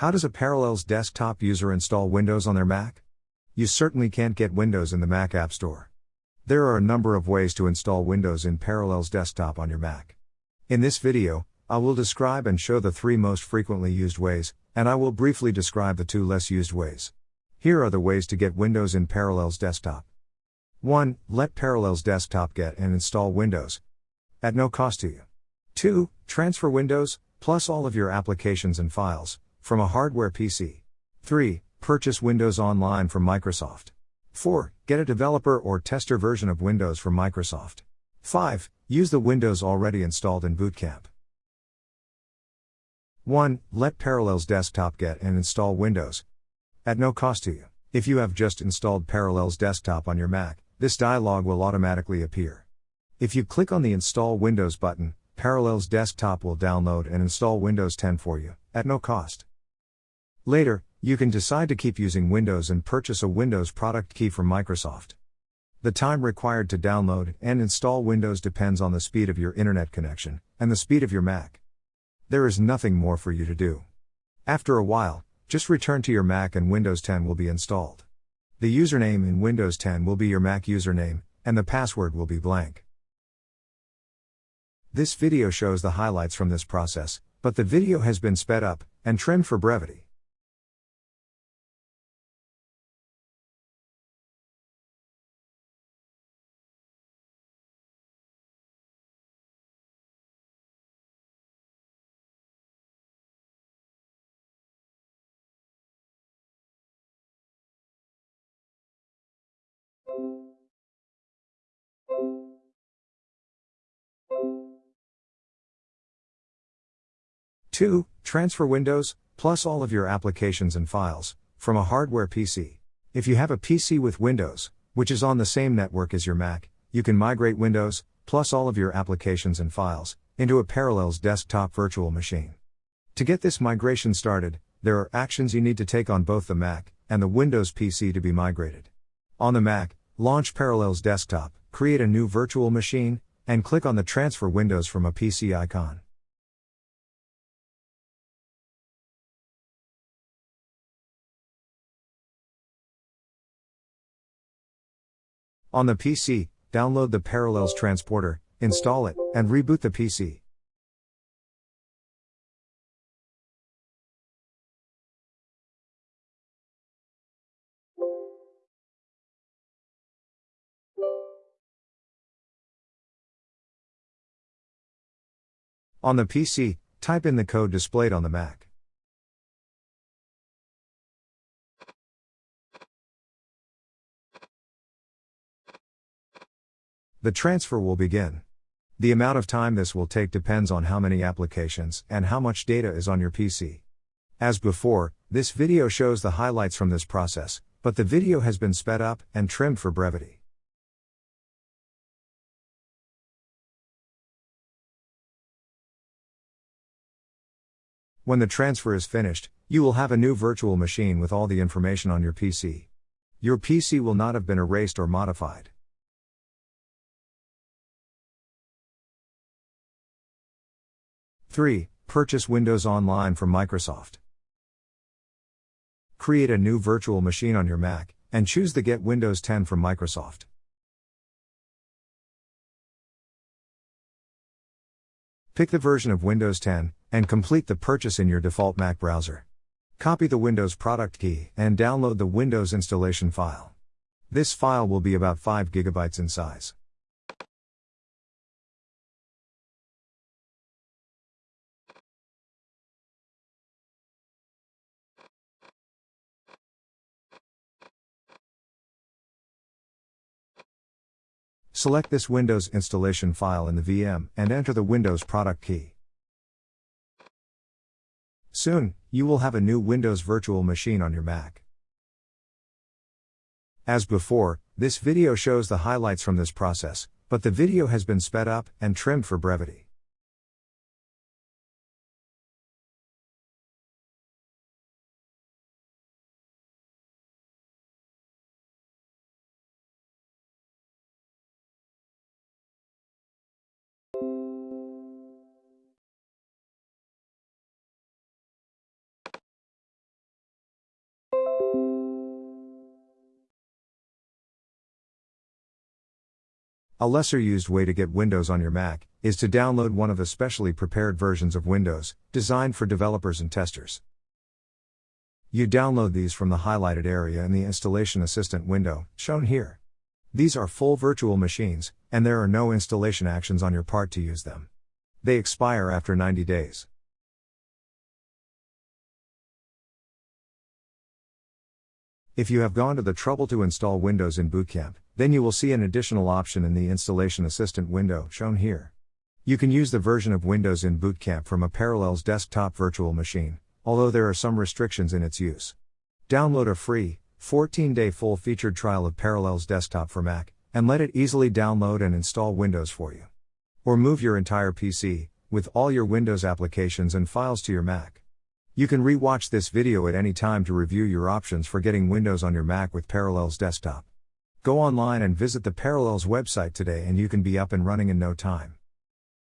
How does a Parallels desktop user install Windows on their Mac? You certainly can't get Windows in the Mac App Store. There are a number of ways to install Windows in Parallels Desktop on your Mac. In this video, I will describe and show the three most frequently used ways, and I will briefly describe the two less used ways. Here are the ways to get Windows in Parallels Desktop. 1. Let Parallels Desktop get and install Windows at no cost to you. 2. Transfer Windows, plus all of your applications and files, from a hardware PC. 3. Purchase Windows online from Microsoft. 4. Get a developer or tester version of Windows from Microsoft. 5. Use the Windows already installed in Boot Camp. 1. Let Parallels Desktop get and install Windows at no cost to you. If you have just installed Parallels Desktop on your Mac, this dialog will automatically appear. If you click on the Install Windows button, Parallels Desktop will download and install Windows 10 for you, at no cost. Later, you can decide to keep using Windows and purchase a Windows product key from Microsoft. The time required to download and install Windows depends on the speed of your internet connection and the speed of your Mac. There is nothing more for you to do. After a while, just return to your Mac and Windows 10 will be installed. The username in Windows 10 will be your Mac username, and the password will be blank. This video shows the highlights from this process, but the video has been sped up and trimmed for brevity. Two, transfer Windows, plus all of your applications and files, from a hardware PC. If you have a PC with Windows, which is on the same network as your Mac, you can migrate Windows, plus all of your applications and files, into a Parallels desktop virtual machine. To get this migration started, there are actions you need to take on both the Mac and the Windows PC to be migrated. On the Mac, launch Parallels Desktop, create a new virtual machine, and click on the Transfer Windows from a PC icon. On the PC, download the Parallels transporter, install it, and reboot the PC. On the PC, type in the code displayed on the Mac. The transfer will begin. The amount of time this will take depends on how many applications and how much data is on your PC. As before, this video shows the highlights from this process, but the video has been sped up and trimmed for brevity. When the transfer is finished, you will have a new virtual machine with all the information on your PC. Your PC will not have been erased or modified. Three, purchase Windows online from Microsoft. Create a new virtual machine on your Mac, and choose the Get Windows 10 from Microsoft. Pick the version of Windows 10, and complete the purchase in your default Mac browser. Copy the Windows product key and download the Windows installation file. This file will be about 5 GB in size. Select this Windows installation file in the VM and enter the Windows product key. Soon, you will have a new Windows virtual machine on your Mac. As before, this video shows the highlights from this process, but the video has been sped up and trimmed for brevity. A lesser used way to get Windows on your Mac is to download one of the specially prepared versions of Windows, designed for developers and testers. You download these from the highlighted area in the Installation Assistant window, shown here. These are full virtual machines, and there are no installation actions on your part to use them. They expire after 90 days. If you have gone to the trouble to install Windows in Boot Camp, then you will see an additional option in the Installation Assistant window, shown here. You can use the version of Windows in Boot Camp from a Parallels desktop virtual machine, although there are some restrictions in its use. Download a free, 14 day full featured trial of Parallels Desktop for Mac, and let it easily download and install Windows for you. Or move your entire PC, with all your Windows applications and files to your Mac. You can re-watch this video at any time to review your options for getting Windows on your Mac with Parallels Desktop. Go online and visit the Parallels website today and you can be up and running in no time.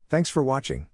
Thanks for watching.